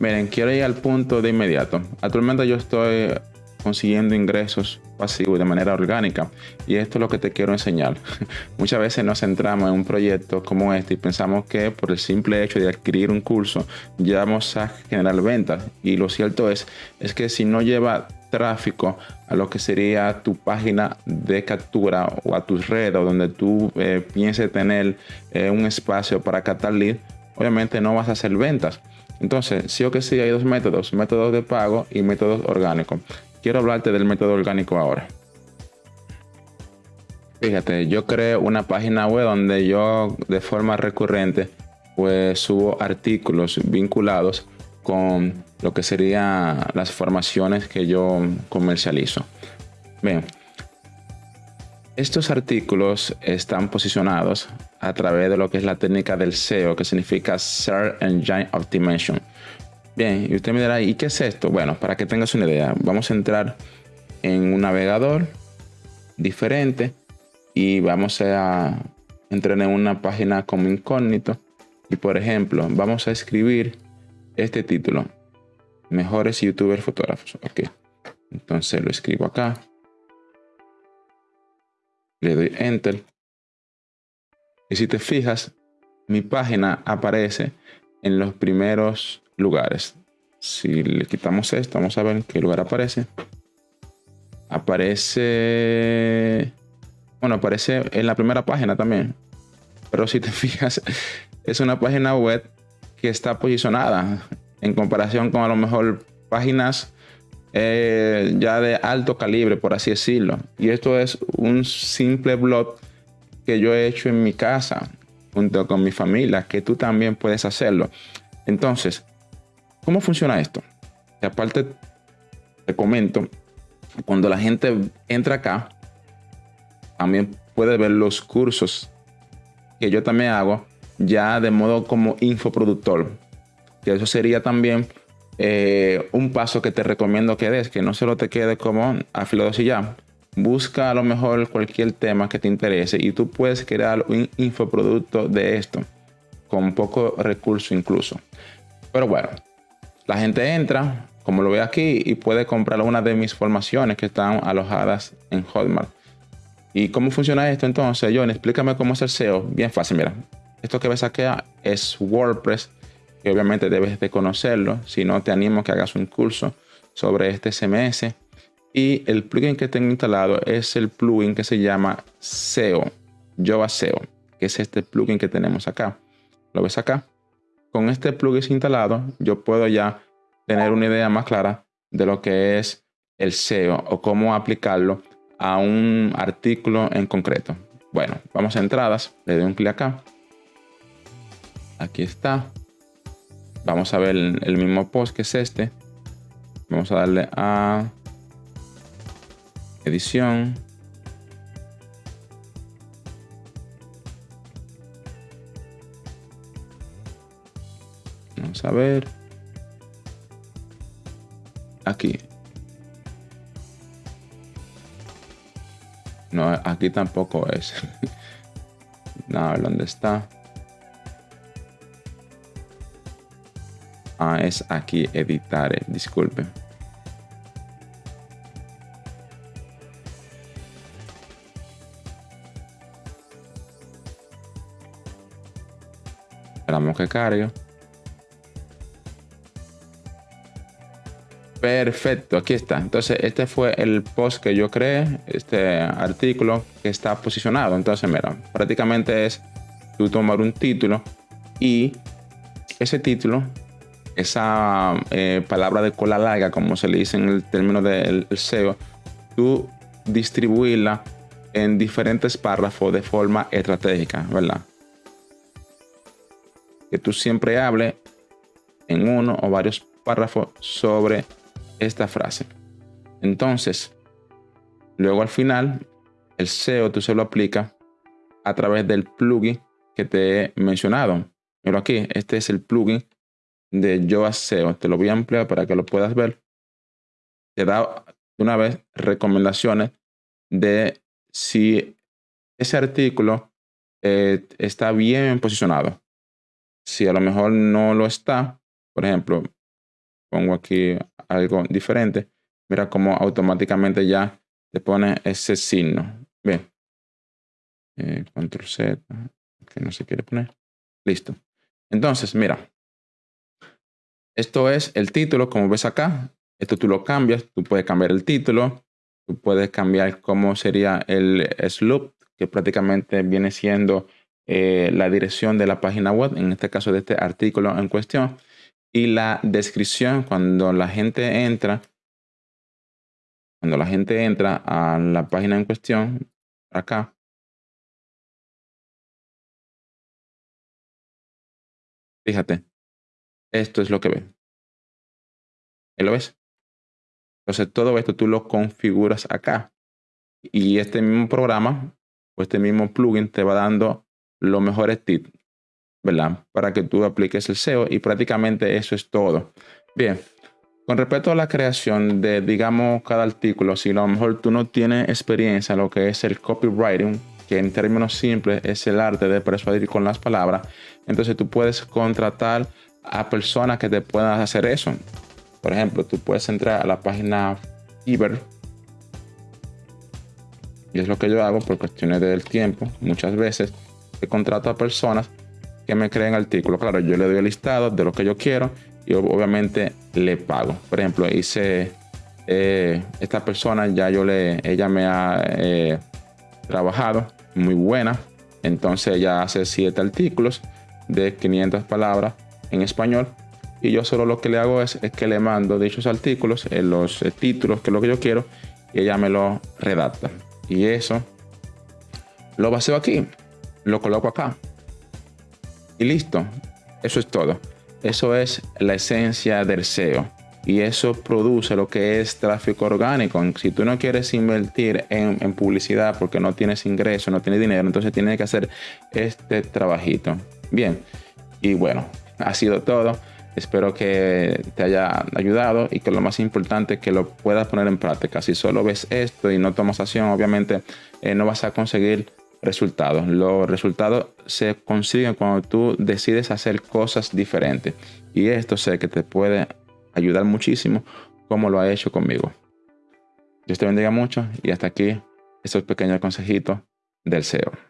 Miren, quiero ir al punto de inmediato. Actualmente yo estoy consiguiendo ingresos pasivos de manera orgánica y esto es lo que te quiero enseñar. Muchas veces nos centramos en un proyecto como este y pensamos que por el simple hecho de adquirir un curso ya vamos a generar ventas y lo cierto es, es que si no lleva tráfico a lo que sería tu página de captura o a tus redes donde tú eh, pienses tener eh, un espacio para captar obviamente no vas a hacer ventas. Entonces, sí o que sí, hay dos métodos, métodos de pago y métodos orgánicos. Quiero hablarte del método orgánico ahora. Fíjate, yo creo una página web donde yo de forma recurrente pues subo artículos vinculados con lo que serían las formaciones que yo comercializo. Bien, estos artículos están posicionados a través de lo que es la técnica del SEO, que significa Search Engine Optimization. Bien, y usted me dirá, ¿y qué es esto? Bueno, para que tengas una idea, vamos a entrar en un navegador diferente y vamos a entrar en una página como incógnito. Y por ejemplo, vamos a escribir este título, mejores youtubers fotógrafos. Ok, entonces lo escribo acá. Le doy enter. Y si te fijas, mi página aparece en los primeros lugares. Si le quitamos esto, vamos a ver en qué lugar aparece. Aparece... Bueno, aparece en la primera página también. Pero si te fijas, es una página web que está posicionada en comparación con a lo mejor páginas eh, ya de alto calibre, por así decirlo. Y esto es un simple blog que yo he hecho en mi casa junto con mi familia, que tú también puedes hacerlo. Entonces, ¿cómo funciona esto? Y aparte, te comento, cuando la gente entra acá, también puede ver los cursos que yo también hago ya de modo como infoproductor. Que eso sería también eh, un paso que te recomiendo que des, que no solo te quede como afilados y ya. Busca a lo mejor cualquier tema que te interese y tú puedes crear un infoproducto de esto, con poco recurso incluso. Pero bueno, la gente entra, como lo ve aquí, y puede comprar una de mis formaciones que están alojadas en Hotmart. ¿Y cómo funciona esto entonces, John? Explícame cómo el SEO. Bien fácil, mira. Esto que ves aquí es WordPress, que obviamente debes de conocerlo. Si no, te animo a que hagas un curso sobre este CMS. Y el plugin que tengo instalado es el plugin que se llama SEO, Java SEO, que es este plugin que tenemos acá. ¿Lo ves acá? Con este plugin instalado, yo puedo ya tener una idea más clara de lo que es el SEO o cómo aplicarlo a un artículo en concreto. Bueno, vamos a entradas, le doy un clic acá Aquí está. Vamos a ver el, mismo post que es este. Vamos a darle a edición. Vamos a ver. Aquí. No, aquí tampoco es. no, dónde está. Ah, es aquí editar, eh, disculpe. Esperamos que cargue. Perfecto, aquí está. Entonces, este fue el post que yo creé, este artículo que está posicionado. Entonces, mira, prácticamente es tú tomar un título y ese título esa eh, palabra de cola larga, como se le dice en el término del SEO, tú distribuirla en diferentes párrafos de forma estratégica, ¿verdad? Que tú siempre hables en uno o varios párrafos sobre esta frase. Entonces, luego al final, el SEO tú se lo aplica a través del plugin que te he mencionado. Pero aquí, este es el plugin de Yoa SEO. Te lo voy a ampliar para que lo puedas ver. Te da una vez recomendaciones de si ese artículo eh, está bien posicionado. Si a lo mejor no lo está, por ejemplo, pongo aquí algo diferente, mira cómo automáticamente ya te pone ese signo. Bien. Eh, control Z, que no se quiere poner. Listo. Entonces, mira. Esto es el título, como ves acá. Esto tú lo cambias, tú puedes cambiar el título, tú puedes cambiar cómo sería el slope, que prácticamente viene siendo eh, la dirección de la página web, en este caso de este artículo en cuestión, y la descripción cuando la gente entra, cuando la gente entra a la página en cuestión, acá, fíjate, esto es lo que ve. ¿Lo ves? Entonces todo esto tú lo configuras acá. Y este mismo programa o este mismo plugin te va dando los mejores tips, ¿verdad? Para que tú apliques el SEO y prácticamente eso es todo. Bien, con respecto a la creación de, digamos, cada artículo, si a lo mejor tú no tienes experiencia en lo que es el copywriting, que en términos simples es el arte de persuadir con las palabras, entonces tú puedes contratar a personas que te puedan hacer eso. Por ejemplo, tú puedes entrar a la página Fiverr. Y es lo que yo hago por cuestiones del tiempo. Muchas veces contrato a personas que me creen artículos. Claro, yo le doy el listado de lo que yo quiero y obviamente le pago. Por ejemplo, hice eh, esta persona, ya yo le, ella me ha eh, trabajado, muy buena. Entonces ella hace siete artículos de 500 palabras en español y yo solo lo que le hago es, que le mando dichos artículos, eh, los eh, títulos, que es lo que yo quiero, y ella me lo redacta. Y eso lo baseo aquí, lo coloco acá. Y listo, eso es todo. Eso es la esencia del SEO. Y eso produce lo que es tráfico orgánico. Si tú no quieres invertir en, publicidad porque no tienes ingreso, no tienes dinero, entonces tienes que hacer este trabajito. Bien, y bueno, ha sido todo. Espero que te haya ayudado y que lo más importante es que lo puedas poner en práctica. Si solo ves esto y no tomas acción, obviamente eh, no vas a conseguir resultados. Los resultados se consiguen cuando tú decides hacer cosas diferentes. Y esto sé que te puede ayudar muchísimo como lo ha hecho conmigo. Dios te bendiga mucho y hasta aquí estos pequeños consejitos del SEO.